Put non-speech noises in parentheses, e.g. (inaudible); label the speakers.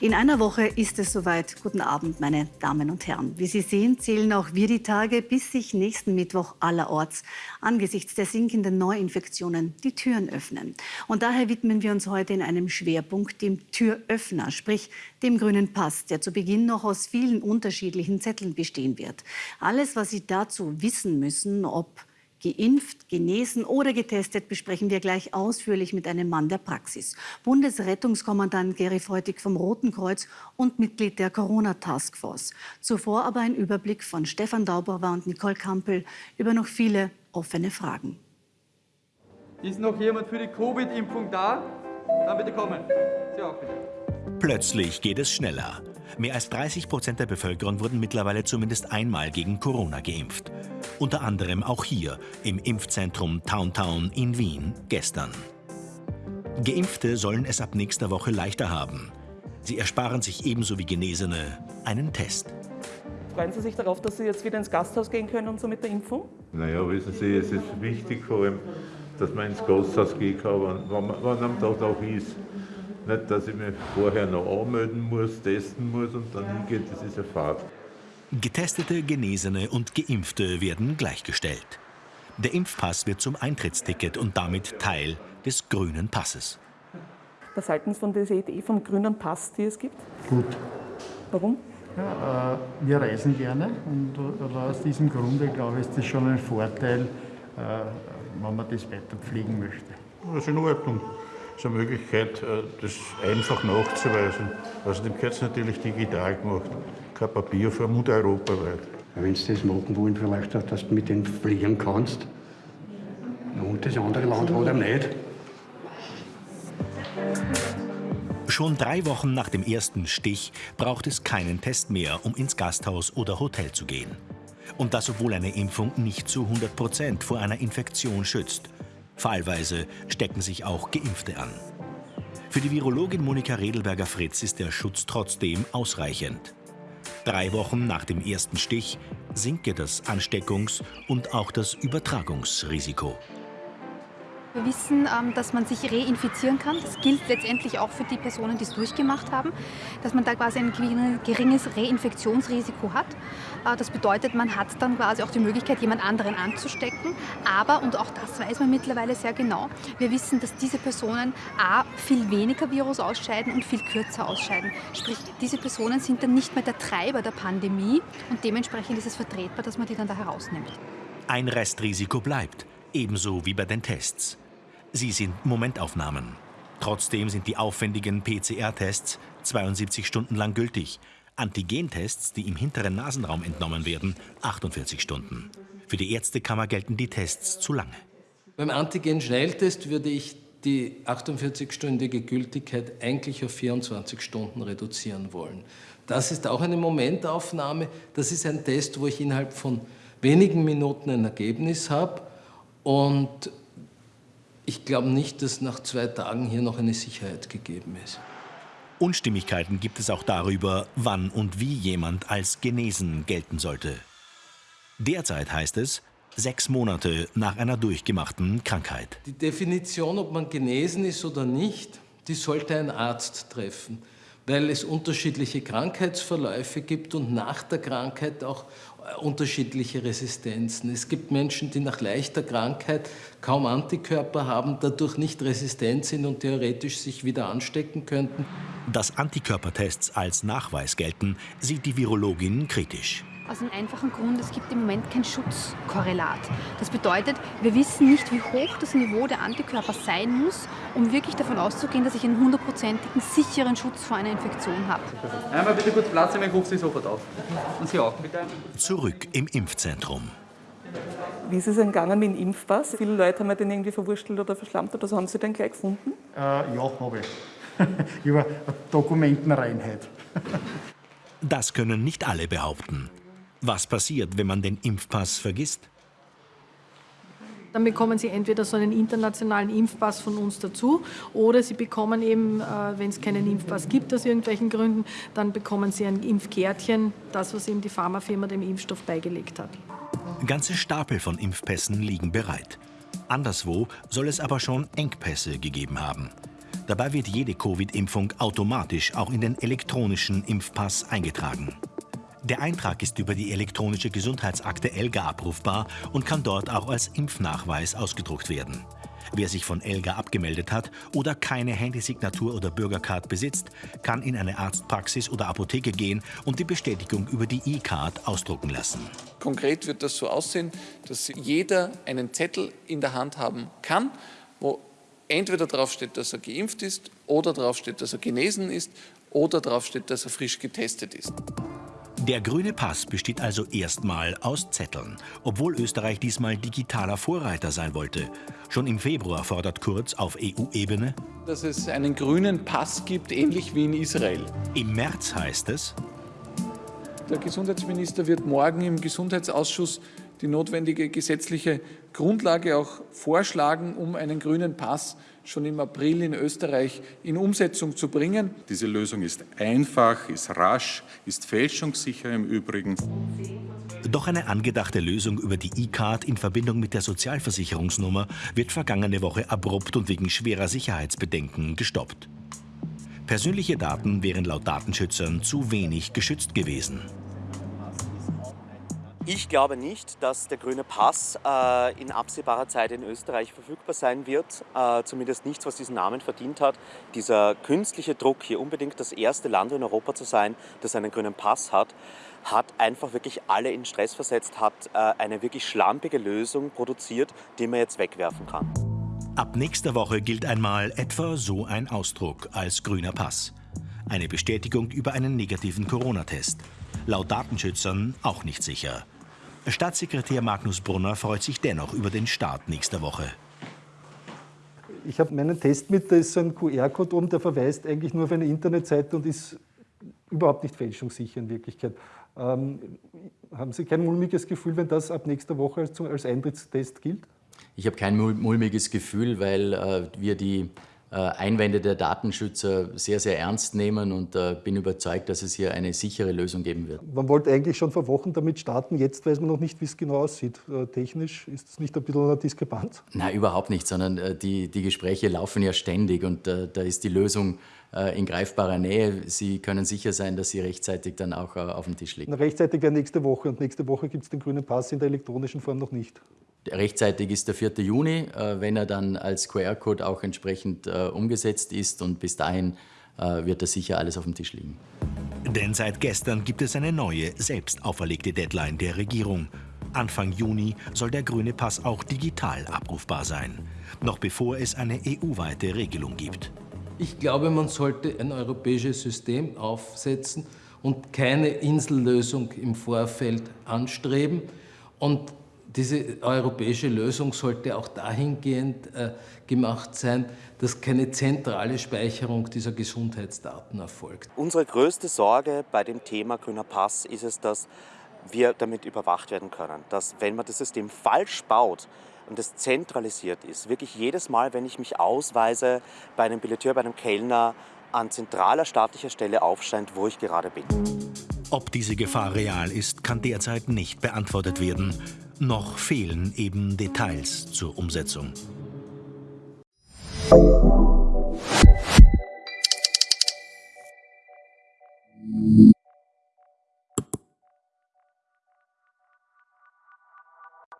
Speaker 1: In einer Woche ist es soweit. Guten Abend, meine Damen und Herren. Wie Sie sehen, zählen auch wir die Tage, bis sich nächsten Mittwoch allerorts angesichts der sinkenden Neuinfektionen die Türen öffnen. Und daher widmen wir uns heute in einem Schwerpunkt dem Türöffner, sprich dem grünen Pass, der zu Beginn noch aus vielen unterschiedlichen Zetteln bestehen wird. Alles, was Sie dazu wissen müssen, ob Geimpft, genesen oder getestet besprechen wir gleich ausführlich mit einem Mann der Praxis. Bundesrettungskommandant Gary Freutig vom Roten Kreuz und Mitglied der Corona-Taskforce. Zuvor aber ein Überblick von Stefan Daubauer und Nicole Kampel über noch viele offene Fragen.
Speaker 2: Ist noch jemand für die Covid-Impfung da? Dann bitte kommen. Sie auch bitte.
Speaker 3: Plötzlich geht es schneller. Mehr als 30 Prozent der Bevölkerung wurden mittlerweile zumindest einmal gegen Corona geimpft. Unter anderem auch hier im Impfzentrum Towntown in Wien gestern. Geimpfte sollen es ab nächster Woche leichter haben. Sie ersparen sich ebenso wie Genesene einen Test.
Speaker 4: Freuen Sie sich darauf, dass Sie jetzt wieder ins Gasthaus gehen können und so mit der Impfung?
Speaker 5: Naja, wissen Sie, es ist wichtig vor allem, dass man ins Gasthaus gehen kann, wann, wann am Tag auch ist. Nicht, dass ich mich vorher noch anmelden muss, testen muss und dann hingeht, das ist eine Fahrt.
Speaker 3: Getestete, Genesene und Geimpfte werden gleichgestellt. Der Impfpass wird zum Eintrittsticket und damit Teil des grünen Passes.
Speaker 4: Was halten Sie von dieser Idee vom grünen Pass, die es gibt?
Speaker 6: Gut.
Speaker 4: Warum?
Speaker 6: Ja, äh, wir reisen gerne und äh, aus diesem Grunde, glaube ich, ist das schon ein Vorteil, äh, wenn man das weiter pflegen möchte.
Speaker 5: Das ist in Ordnung so eine Möglichkeit, äh, das einfach nachzuweisen. Außerdem gehört es natürlich digital gemacht, kein Papierform und europaweit.
Speaker 7: Wenn Sie das machen wollen, vielleicht auch, dass du mit denen fliegen kannst. Und das andere Land hat er nicht.
Speaker 3: Schon drei Wochen nach dem ersten Stich braucht es keinen Test mehr, um ins Gasthaus oder Hotel zu gehen. Und das, obwohl eine Impfung nicht zu 100 Prozent vor einer Infektion schützt. Fallweise stecken sich auch Geimpfte an. Für die Virologin Monika Redelberger-Fritz ist der Schutz trotzdem ausreichend. Drei Wochen nach dem ersten Stich sinke das Ansteckungs- und auch das Übertragungsrisiko.
Speaker 8: Wir wissen, ähm, dass man sich reinfizieren kann. Das gilt letztendlich auch für die Personen, die es durchgemacht haben, dass man da quasi ein geringes Reinfektionsrisiko hat. Äh, das bedeutet, man hat dann quasi auch die Möglichkeit, jemand anderen anzustecken. Aber, und auch das weiß man mittlerweile sehr genau, wir wissen, dass diese Personen A, viel weniger Virus ausscheiden und viel kürzer ausscheiden. Sprich, diese Personen sind dann nicht mehr der Treiber der Pandemie und dementsprechend ist es vertretbar, dass man die dann da herausnimmt.
Speaker 3: Ein Restrisiko bleibt, ebenso wie bei den Tests. Sie sind Momentaufnahmen. Trotzdem sind die aufwendigen PCR-Tests 72 Stunden lang gültig. Antigentests, die im hinteren Nasenraum entnommen werden, 48 Stunden. Für die Ärztekammer gelten die Tests zu lange.
Speaker 9: Beim Antigen-Schnelltest würde ich die 48-stündige Gültigkeit eigentlich auf 24 Stunden reduzieren wollen. Das ist auch eine Momentaufnahme. Das ist ein Test, wo ich innerhalb von wenigen Minuten ein Ergebnis habe und ich glaube nicht, dass nach zwei Tagen hier noch eine Sicherheit gegeben ist.
Speaker 3: Unstimmigkeiten gibt es auch darüber, wann und wie jemand als genesen gelten sollte. Derzeit heißt es, sechs Monate nach einer durchgemachten Krankheit.
Speaker 9: Die Definition, ob man genesen ist oder nicht, die sollte ein Arzt treffen, weil es unterschiedliche Krankheitsverläufe gibt und nach der Krankheit auch unterschiedliche Resistenzen. Es gibt Menschen, die nach leichter Krankheit kaum Antikörper haben, dadurch nicht resistent sind und theoretisch sich wieder anstecken könnten.
Speaker 3: Dass Antikörpertests als Nachweis gelten, sieht die Virologin kritisch.
Speaker 8: Aus einem einfachen Grund, es gibt im Moment kein Schutzkorrelat. Das bedeutet, wir wissen nicht, wie hoch das Niveau der Antikörper sein muss, um wirklich davon auszugehen, dass ich einen hundertprozentigen sicheren Schutz vor einer Infektion habe.
Speaker 2: Einmal bitte kurz Platz nehmen, ich rufe Sie sofort auf. Und Sie auch, bitte.
Speaker 3: Zurück im Impfzentrum.
Speaker 4: Wie ist es gegangen mit dem Impfpass? Viele Leute haben den irgendwie verwurstelt oder verschlammt oder so. Haben Sie den gleich gefunden?
Speaker 6: Äh, ja, habe ich. (laughs) Über Dokumentenreinheit.
Speaker 3: Das können nicht alle behaupten. Was passiert, wenn man den Impfpass vergisst?
Speaker 10: Dann bekommen Sie entweder so einen internationalen Impfpass von uns dazu oder Sie bekommen eben, äh, wenn es keinen Impfpass gibt aus irgendwelchen Gründen, dann bekommen Sie ein Impfkärtchen, das, was eben die Pharmafirma dem Impfstoff beigelegt hat.
Speaker 3: Ganze Stapel von Impfpässen liegen bereit. Anderswo soll es aber schon Engpässe gegeben haben. Dabei wird jede Covid-Impfung automatisch auch in den elektronischen Impfpass eingetragen. Der Eintrag ist über die elektronische Gesundheitsakte ELGA abrufbar und kann dort auch als Impfnachweis ausgedruckt werden. Wer sich von ELGA abgemeldet hat oder keine Handysignatur oder Bürgercard besitzt, kann in eine Arztpraxis oder Apotheke gehen und die Bestätigung über die E-Card ausdrucken lassen.
Speaker 11: Konkret wird das so aussehen, dass jeder einen Zettel in der Hand haben kann, wo entweder drauf steht, dass er geimpft ist oder drauf steht, dass er genesen ist oder drauf steht, dass er frisch getestet ist.
Speaker 3: Der grüne Pass besteht also erstmal aus Zetteln, obwohl Österreich diesmal digitaler Vorreiter sein wollte. Schon im Februar fordert Kurz auf EU-Ebene,
Speaker 11: dass es einen grünen Pass gibt, ähnlich wie in Israel.
Speaker 3: Im März heißt es,
Speaker 11: der Gesundheitsminister wird morgen im Gesundheitsausschuss die notwendige gesetzliche Grundlage auch vorschlagen, um einen grünen Pass schon im April in Österreich in Umsetzung zu bringen.
Speaker 12: Diese Lösung ist einfach, ist rasch, ist fälschungssicher im Übrigen.
Speaker 3: Doch eine angedachte Lösung über die E-Card in Verbindung mit der Sozialversicherungsnummer wird vergangene Woche abrupt und wegen schwerer Sicherheitsbedenken gestoppt. Persönliche Daten wären laut Datenschützern zu wenig geschützt gewesen.
Speaker 13: Ich glaube nicht, dass der grüne Pass äh, in absehbarer Zeit in Österreich verfügbar sein wird. Äh, zumindest nichts, was diesen Namen verdient hat. Dieser künstliche Druck, hier unbedingt das erste Land in Europa zu sein, das einen grünen Pass hat, hat einfach wirklich alle in Stress versetzt, hat äh, eine wirklich schlampige Lösung produziert, die man jetzt wegwerfen kann.
Speaker 3: Ab nächster Woche gilt einmal etwa so ein Ausdruck als grüner Pass. Eine Bestätigung über einen negativen Corona-Test. Laut Datenschützern auch nicht sicher. Staatssekretär Magnus Brunner freut sich dennoch über den Start nächster Woche.
Speaker 14: Ich habe meinen Test mit, da ist so ein QR-Code oben, der verweist eigentlich nur auf eine Internetseite und ist überhaupt nicht fälschungssicher in Wirklichkeit. Ähm, haben Sie kein mulmiges Gefühl, wenn das ab nächster Woche als, als Eintrittstest gilt?
Speaker 15: Ich habe kein mulmiges Gefühl, weil äh, wir die äh, Einwände der Datenschützer sehr, sehr ernst nehmen und äh, bin überzeugt, dass es hier eine sichere Lösung geben wird.
Speaker 14: Man wollte eigentlich schon vor Wochen damit starten, jetzt weiß man noch nicht, wie es genau aussieht. Äh, technisch ist es nicht ein bisschen eine Diskrepanz?
Speaker 15: Nein, überhaupt nicht, sondern die, die Gespräche laufen ja ständig und da ist die Lösung in greifbarer Nähe. Sie können sicher sein, dass sie rechtzeitig dann auch auf dem Tisch liegt.
Speaker 14: Rechtzeitig wäre nächste Woche und nächste Woche gibt es den grünen Pass in der elektronischen Form noch nicht.
Speaker 15: Rechtzeitig ist der 4. Juni, äh, wenn er dann als QR-Code auch entsprechend äh, umgesetzt ist und bis dahin äh, wird da sicher alles auf dem Tisch liegen.
Speaker 3: Denn seit gestern gibt es eine neue, selbst auferlegte Deadline der Regierung. Anfang Juni soll der grüne Pass auch digital abrufbar sein, noch bevor es eine EU-weite Regelung gibt.
Speaker 9: Ich glaube, man sollte ein europäisches System aufsetzen und keine Insellösung im Vorfeld anstreben. Und diese europäische Lösung sollte auch dahingehend äh, gemacht sein, dass keine zentrale Speicherung dieser Gesundheitsdaten erfolgt.
Speaker 13: Unsere größte Sorge bei dem Thema grüner Pass ist es, dass wir damit überwacht werden können. Dass wenn man das System falsch baut, und es zentralisiert ist, wirklich jedes Mal, wenn ich mich ausweise bei einem Billeteur, bei einem Kellner, an zentraler staatlicher Stelle aufscheint, wo ich gerade bin.
Speaker 3: Ob diese Gefahr real ist, kann derzeit nicht beantwortet werden. Noch fehlen eben Details zur Umsetzung.